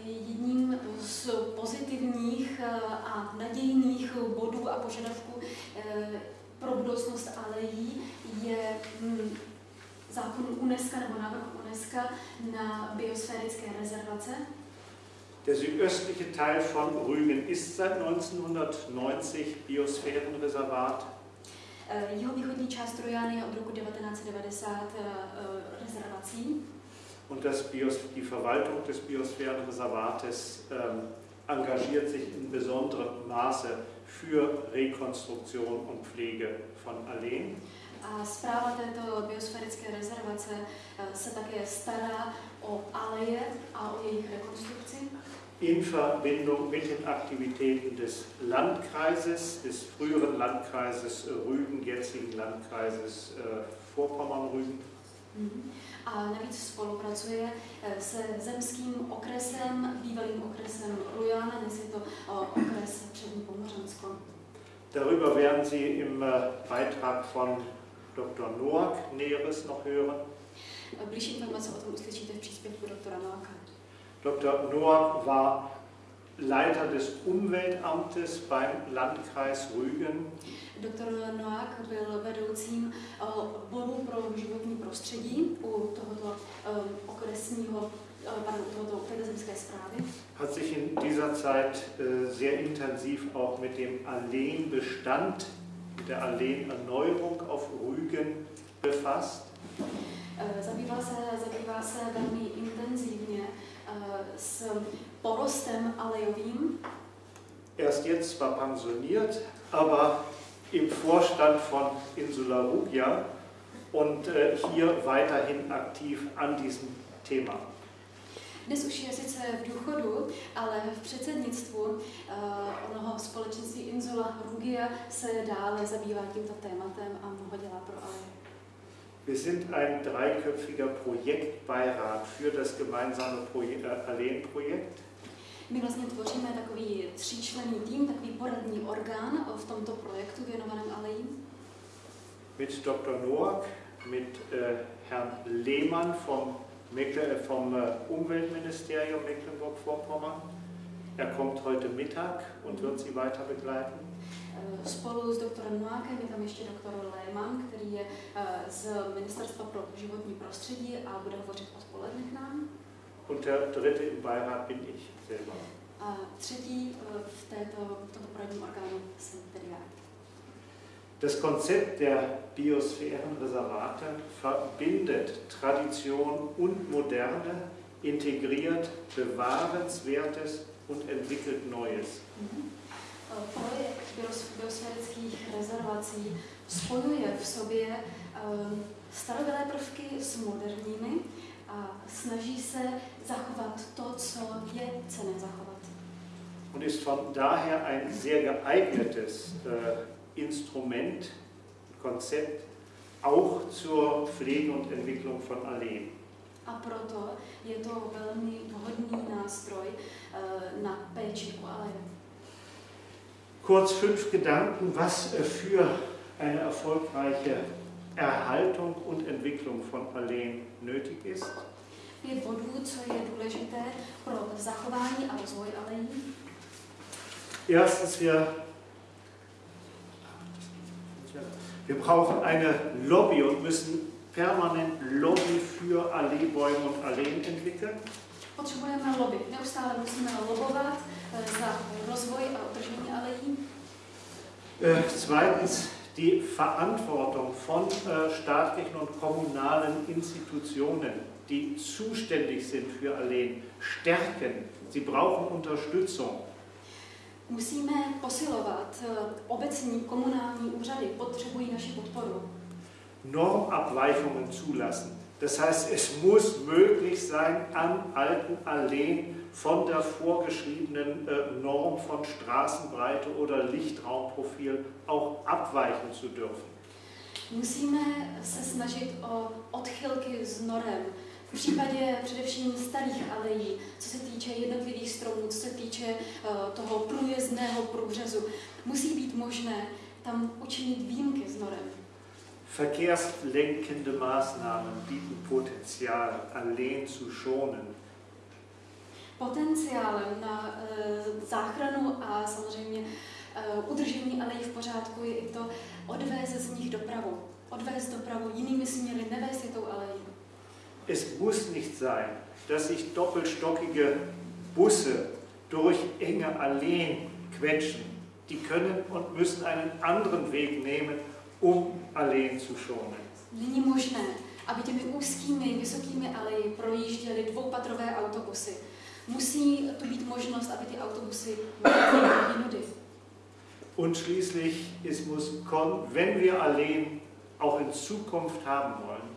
Jedním z pozitivních eh, a nadějných bodů a požadavků eh, pro budoucnost alejí je hm, zákon UNESCO nebo návrh UNESCO na biosphérické rezervace. Der südöstliche Teil von Rügen ist seit 1990 Biosphärenreservat. Eh, jeho východní část Trojány je od roku 1990 eh, eh, rezervací. Und das Bios, die Verwaltung des Biosphärenreservates ähm, engagiert sich in besonderem Maße für Rekonstruktion und Pflege von Alleen. A zpráva této biosférické rezervace se také stará o aleje a o jejich rekonstrukci. In Verbindung mit den Aktivitäten des Landkreises, des früheren Landkreises Rügen, jetzigen Landkreises äh, Vorpommern-Rügen. Mhm. A navíc spolupracuje se zemským okresem, bývalým okresem Rujana, dnes je to okres Přední Pomořansko. Darüber werden Sie im äh, Beitrag von Dr. Noack Näheres noch hören. Blížší informace o tom uslyšíte v příspěvku doktora Noaka. Dr. Noack war Leiter des Umweltamtes beim Landkreis Rügen. Doktor Noák byl vedoucím odboru pro životní prostředí u tohoto um, okresního zprávy. Hat sich in dieser Zeit äh, sehr intensiv auch mit dem Alleenbestand mit der Alleenerneuerung auf Rügen befasst. Zabýval se, zabývá se velmi intenzivně s porostem alejovým. Er ist jetzt zwar pensioniert, aber im Vorstand von Insula Rugia und äh, hier weiterhin aktiv an diesem Thema. Dnes už je sice v důchodu, ale v předsednictvu Rugia se dále zabývá tímto tématem a mnoho dělá pro Aleje. Wir sind ein dreiköpfiger Projektbeirat für das gemeinsame Proje äh, Alleen-Projekt. My vlastně tvoříme takový tříčlenný tým, takový poradní orgán v tomto projektu věnovaném Aleji. Mit Dr. Noack, mit äh, Herrn Lehmann vom, Meckle vom äh, Umweltministerium Mecklenburg-Vorpommern. Er kommt heute Mittag und wird Sie weiter begleiten. Eh, Spolu s doktorem Noákem je tam ještě doktor Lehmann, který je eh, z Ministerstva pro životní prostředí a bude hovořit odpoledne k nám. Und der dritte im Beirat bin ich selber. A třetí eh, v, této, v tomto poradním orgánu jsem tedy já. Das Konzept der Biosphärenreservate verbindet Tradition und Moderne, integriert Bewahrenswertes und entwickelt Neues. Eh, Projekt bios- biosférických rezervací spojuje v sobě um, starobilé prvky s moderními a snaží se zachovat to, co je cené zachovat. Und ist von daher ein sehr geeignetes äh, Instrument, Konzept, auch zur Pflege und Entwicklung von Alleen. A proto je to velmi vhodný nástroj eh, na péči o aleje. Kurz fünf Gedanken, was äh, für eine erfolgreiche Erhaltung und Entwicklung von Alleen nötig ist. Pět bodů, co je důležité pro zachování a rozvoj alejí. Erstens, wir, wir brauchen eine Lobby und müssen permanent Lobby für Alleebäume und Alleen entwickeln. Potřebujeme lobby. Neustále musíme lobovat za rozvoj a udržení alejí. Äh, zweitens, die Verantwortung von äh, staatlichen und kommunalen Institutionen, die zuständig sind für Alleen, stärken. Sie brauchen Unterstützung. Musíme posilovat eh, obecní komunální úřady, potřebují naši podporu. Normabweichungen zulassen. Das heißt, es muss möglich sein, an alten Alleen von der vorgeschriebenen äh, Norm von Straßenbreite oder Lichtraumprofil auch abweichen zu dürfen. Musíme se snažit o odchylky z norem. V případě především starých alejí, co se týče jednotlivých stromů, co se týče eh, toho průjezdného průřezu, musí být možné tam učinit výjimky z norem. Verkehrslenkende Maßnahmen bieten Potenzial, Alleen zu schonen. Potenciálem na eh, záchranu a samozřejmě eh, udržení alejí v pořádku je i to odvést z nich dopravu. Odvést dopravu jinými směry, nevést je tou alejí. Es muss nicht sein, dass sich doppelstockige Busse durch enge Alleen quetschen. Die können und müssen einen anderen Weg nehmen, um Alleen zu schonen. Není možné, aby těmi úzkými, vysokými aleji projížděly dvoupatrové autobusy. Musí tu být možnost, aby ty autobusy jinudy. Und schließlich, es muss kon wenn wir Alleen auch in Zukunft haben wollen,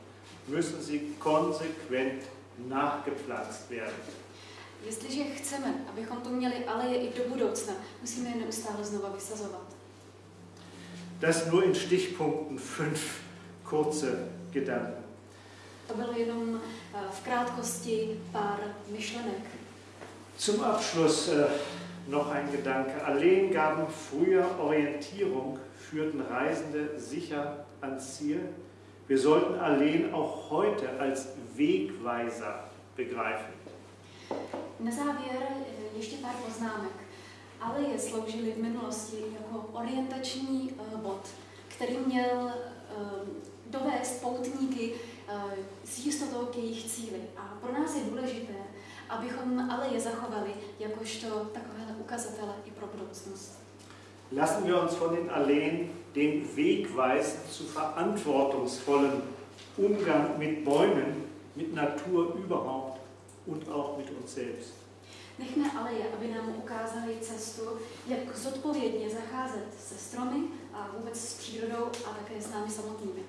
müssen sie konsequent nachgepflanzt werden. Jestliže chceme, abychom tu měli aleje i do budoucna, musíme je neustále znova vysazovat. Das nur in Stichpunkten fünf kurze Gedanken. To bylo jenom eh, v krátkosti pár myšlenek. Zum Abschluss äh, noch ein Gedanke. Alleen gaben früher Orientierung, führten Reisende sicher ans Ziel. Wir sollten Alleen auch heute als Wegweiser begreifen. Na závěr eh, ještě pár poznámek. Aleje sloužily v minulosti jako orientační eh, bod, který měl eh, dovést poutníky s jistotou k jejich cíli. A pro nás je důležité, abychom aleje zachovali jakožto takovéhle ukazatele i pro budoucnost. Lassen wir uns von den Alleen den Weg weisen zu verantwortungsvollem Umgang mit Bäumen, mit Natur überhaupt und auch mit uns selbst. Nechme aleje, aby nám ukázali cestu, jak zodpovědně zacházet se stromy a vůbec s přírodou a také s námi samotnými.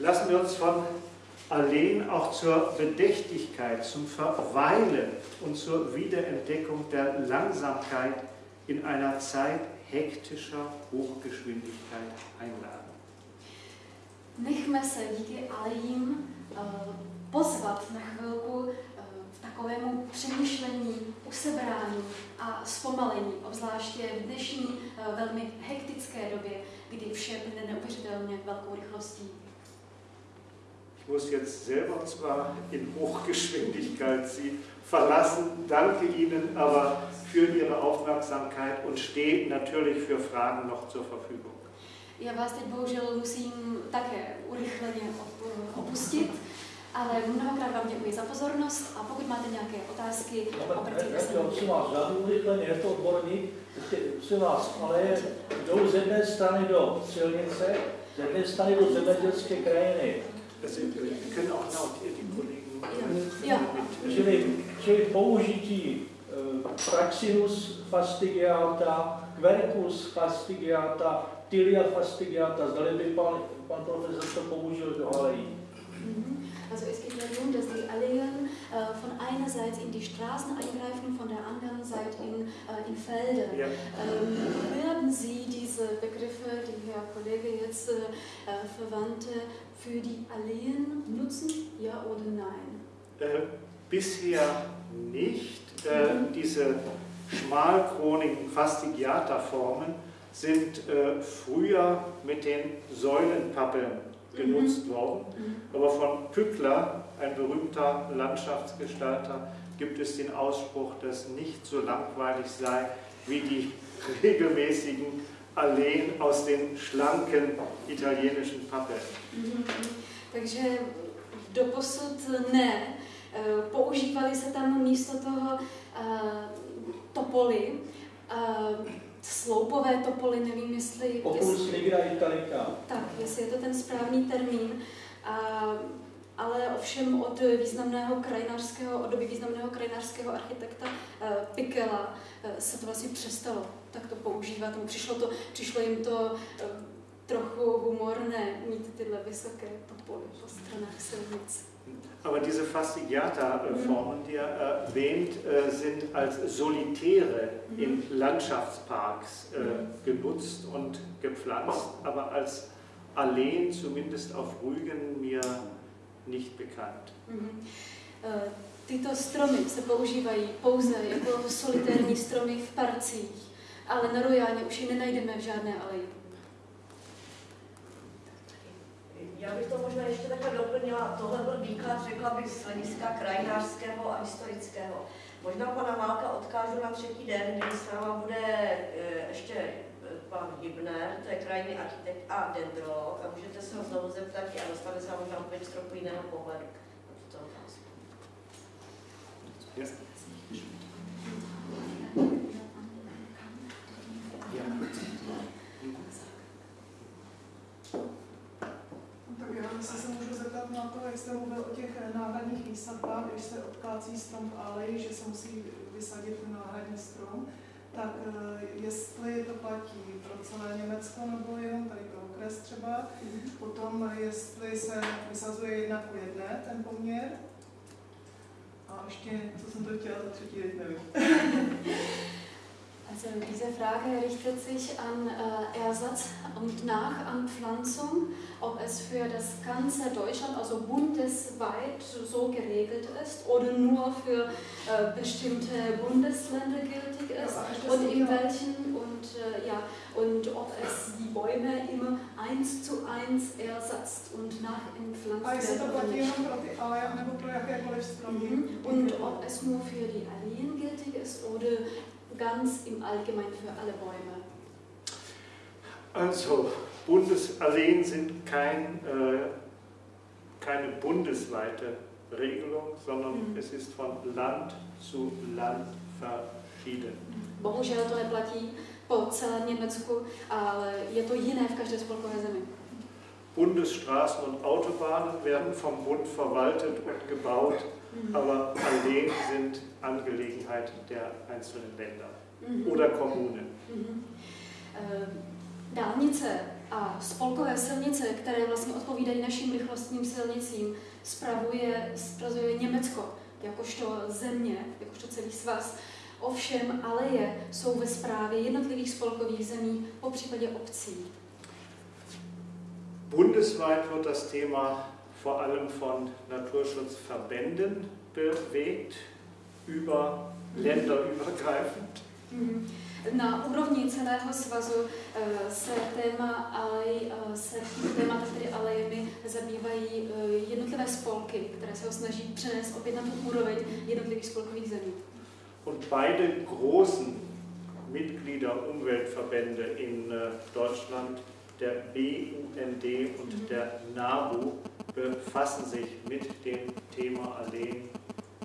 Lassen wir uns von Alleen auch zur Bedächtigkeit, zum Verweilen und zur Wiederentdeckung der Langsamkeit in einer Zeit hektischer Hochgeschwindigkeit einladen. Nechme se díky alejím uh, pozvat na chvilku k takovému přemýšlení, usebrání a zpomalení, obzvláště v dnešní uh, velmi hektické době, kdy vše plyne neuvěřitelně velkou rychlostí. Ich muss jetzt selber zwar in Hochgeschwindigkeit Sie verlassen, danke Ihnen aber für Ihre Aufmerksamkeit und stehe natürlich für Fragen noch zur Verfügung. Já vás teď bohužel musím také urychleně opustit, ale mnohokrát vám děkuji za pozornost a pokud máte nějaké otázky, obracejte se na mě. vás, žádný urychleně, je to odborník, prosím vás, ale jdou z jedné strany do silnice, z jedné strany do zemědělské krajiny. Können auch laut die Kollegen ja. Čili, čili použití uh, Praxinus fastigiata, Quercus fastigiata, Tilia fastigiata, zdali by pan, pan profesor to použil do alejí. Also es geht darum, dass die Alleen äh, von einerseits in die Straßen eingreifen, von der anderen Seite in, äh, in Felder. Ja. Ähm, werden Sie diese Begriffe, die Herr Kollege jetzt äh, äh verwandte, für die Alleen nutzen, ja oder nein? Äh, bisher nicht. Äh, mhm. Diese schmalkronigen Fastigiata-Formen sind äh, früher mit den Säulenpappeln genutzt mhm. worden. Mhm. Aber von Pückler, ein berühmter Landschaftsgestalter, gibt es den Ausspruch, dass nicht so langweilig sei wie die regelmäßigen Alleen aus den schlanken italienischen Pappeln. Mhm. Takže doposud ne. Eh, používali se tam místo toho uh, topoly, uh, sloupové topoly, nevím jestli... Opus nigra italica. Tak, jestli je to ten správný termín. Uh, ale ovšem od významného krajinářského, od doby významného krajinářského architekta uh, Pikela uh, se to vlastně přestalo takto používat. Přišlo, to, přišlo jim to uh, trochu humorné mít tyhle vysoké topoly po stranách silnic. Aber diese Fastigiata-Formen, die er erwähnt, äh, sind als Solitäre in mhm. Landschaftsparks äh, mhm. genutzt und gepflanzt, aber als Alleen, zumindest auf Rügen, mir nicht bekannt. Mhm. Äh, tyto stromy se používají pouze jako solitérní stromy v parcích, ale na Rojáně už ji nenajdeme v žádné aleji. Já bych to možná ještě takhle doplnila. Tohle byl výklad, řekla bych, z hlediska krajinářského a historického. Možná pana Málka odkážu na třetí den, kdy s náma bude e, ještě pan Hibner, to je krajinný architekt a dendrolog, a můžete se ho znovu zeptat a dostane se možná odpověď z trochu jiného pohledu na tuto otázku. Yes. jestli se můžu zeptat na to, jak jste mluvil o těch náhradních výsadbách, když se odkácí strom v aleji, že se musí vysadit náhradní strom, tak eh, jestli to platí pro celé Německo nebo jenom tady pro okres třeba, mm-hmm. potom jestli se vysazuje jedna ku jedné ten poměr, a ještě, co jsem to chtěla za třetí, teď nevím. Also diese Frage richtet sich an äh, Ersatz und Nachanpflanzung, ob es für das ganze Deutschland, also bundesweit so geregelt ist oder nur für äh, bestimmte Bundesländer gültig ist ja, und in welchen und äh, ja und ob es die Bäume immer eins zu eins ersetzt und nachentpflanzt werden. Mhm. Und ob es nur für die Alleen gültig ist oder ganz im Allgemeinen für alle Bäume? Also, Bundesalleen sind kein, äh, keine bundesweite Regelung, sondern mhm. es ist von Land zu Land verschieden. Bohužel to neplatí po celém Německu, ale je to jiné v každé spolkové zemi. Bundesstraßen und Autobahnen werden vom Bund verwaltet und gebaut mhm. aber Alleen sind Angelegenheit der einzelnen Länder mhm. oder Kommunen. Mhm. Uh, dálnice a spolkové silnice, které vlastně odpovídají našim rychlostním silnicím, spravuje, spravuje Německo jakožto země, jakožto celý svaz. Ovšem aleje jsou ve správě jednotlivých spolkových zemí, po případě obcí. Bundesweit wird das Thema vor allem von Naturschutzverbänden bewegt, über länderübergreifend. Mhm. Na úrovni celého svazu eh, se téma alej, eh, se tím tématem, tedy alejemi, zabývají eh, jednotlivé spolky, které se ho snaží přenést opět na tu úroveň jednotlivých spolkových zemí. Und beide großen Mitglieder Umweltverbände in Deutschland, der BUND und mhm. der NABU, befassen sich mit dem Thema Alleen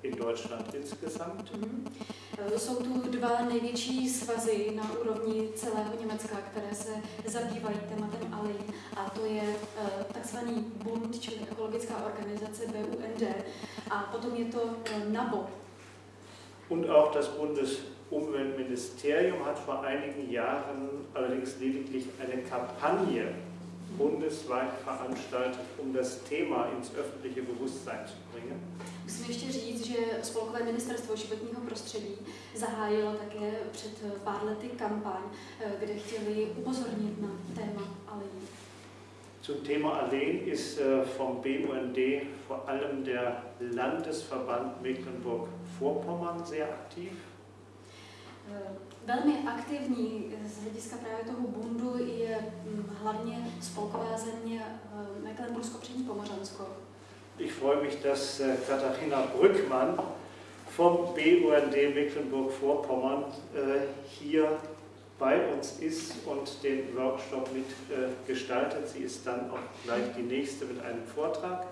in Deutschland insgesamt. Mm -hmm. Jsou tu dva největší svazy na úrovni celého Německa, které se zabývají tématem alej, a to je uh, takzvaný Bund, čili ekologická organizace BUND, a potom je to uh, NABO. Und auch das Bundesumweltministerium hat vor einigen Jahren allerdings lediglich eine Kampagne bundesweit veranstaltet, um das Thema ins öffentliche Bewusstsein zu bringen. Musím ještě říct, že Spolkové ministerstvo životního prostředí zahájilo také před pár lety kampaň, kde chtěli upozornit na téma alejí. Zum Thema Alleen ist äh, vom BUND vor allem der Landesverband Mecklenburg-Vorpommern sehr aktiv. Eh, velmi aktivní z hlediska právě toho bundu je hm, hlavně spolková země eh, Mecklenburgsko-Přední Pomořansko. Ich freue mich, dass Katharina Brückmann vom BUND Mecklenburg-Vorpommern hier bei uns ist und den Workshop mitgestaltet. Sie ist dann auch gleich die nächste mit einem Vortrag.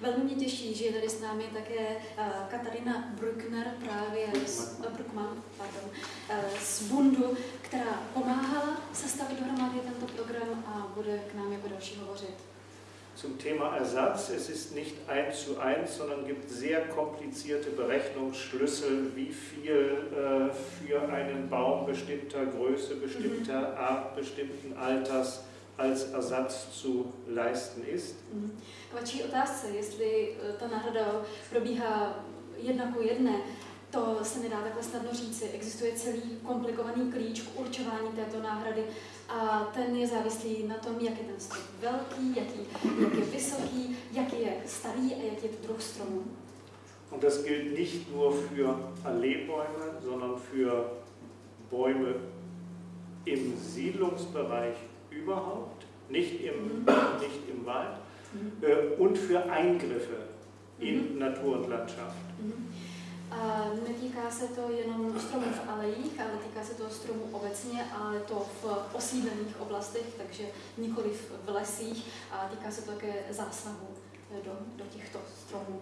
Velmi mě těší, že je tady s námi také uh, Katarina Bruckner, právě z, Bruckmann, pardon, uh, z Bundu, která pomáhala sestavit dohromady tento program a bude k nám jako další hovořit. zum Thema Ersatz. Es ist nicht eins zu eins, sondern gibt sehr komplizierte Berechnungsschlüssel, wie viel äh, für einen Baum bestimmter Größe, bestimmter mhm. Art, bestimmten Alters als Ersatz zu leisten ist. Mhm. K vaší otázce, jestli äh, ta náhrada probíhá jedna ku jedné, to se nedá takhle snadno říci. Existuje celý komplikovaný klíč k určování této náhrady a ten je závislý na tom, jak je ten strom velký, jaký, jak je vysoký, jaký je starý a jaký je to druh stromu. Und das gilt nicht nur für Alleebäume, sondern für Bäume im Siedlungsbereich überhaupt, nicht im, mhm. nicht im Wald, mhm. äh, und für Eingriffe mhm. in Natur und Landschaft. Uh, netýká se to jenom stromů v alejích, ale týká se to stromů obecně, ale to v osídlených oblastech, takže nikoli v lesích a týká se to také zásahu e, do, do těchto stromů.